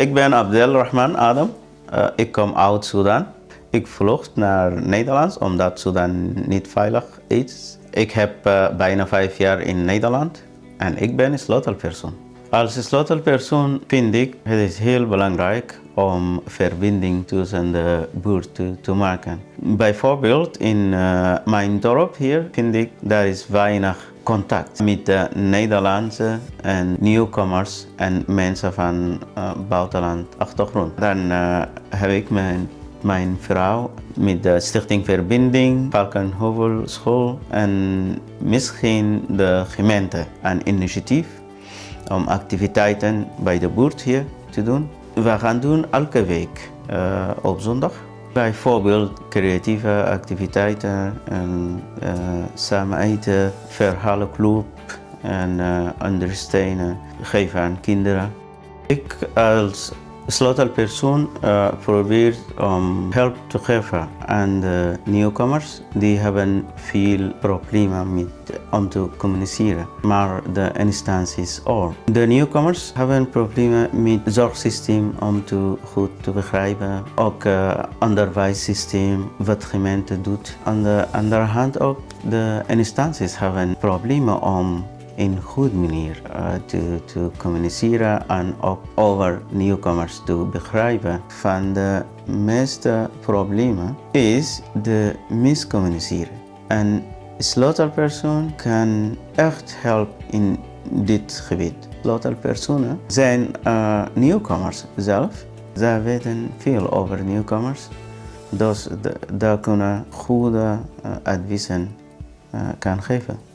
Ik ben Abdel Rahman Adam. Uh, ik kom uit Sudan. Ik vlucht naar Nederland omdat Sudan niet veilig is. Ik heb uh, bijna vijf jaar in Nederland en ik ben een sleutelpersoon. Als sleutelpersoon vind ik het is heel belangrijk om verbinding tussen de buurt te, maken. Bijvoorbeeld in uh, mijn dorp hier vind ik daar is weinig contact met de Nederlandse en nieuwkomers en mensen van uh, buitenland achtergrond. Dan uh, heb ik mijn, mijn vrouw met de Stichting Verbinding, Valkenhovel School en misschien de gemeente een initiatief om activiteiten bij de buurt hier te doen. We gaan doen elke week uh, op zondag. Bijvoorbeeld creatieve activiteiten, en, uh, samen eten, verhalenclub en uh, ondersteunen geven aan kinderen. Ik als sleutelpersoon uh, probeer om hulp te geven aan de nieuwkomers. Die hebben veel problemen met, om te communiceren, maar de instanties ook. De nieuwkomers hebben problemen met het zorgsysteem om te goed te begrijpen. Ook het uh, onderwijssysteem, wat de gemeente doet. Aan de andere hand ook de instanties hebben problemen om in goede manier uh, te, te communiceren en ook over nieuwkomers te begrijpen. Van de meeste problemen is de miscommuniceren. Een sleutelpersoon kan echt helpen in dit gebied. Sleutelpersonen zijn uh, nieuwkomers zelf. Zij weten veel over nieuwkomers. Dus daar kunnen goede uh, adviezen kan geven.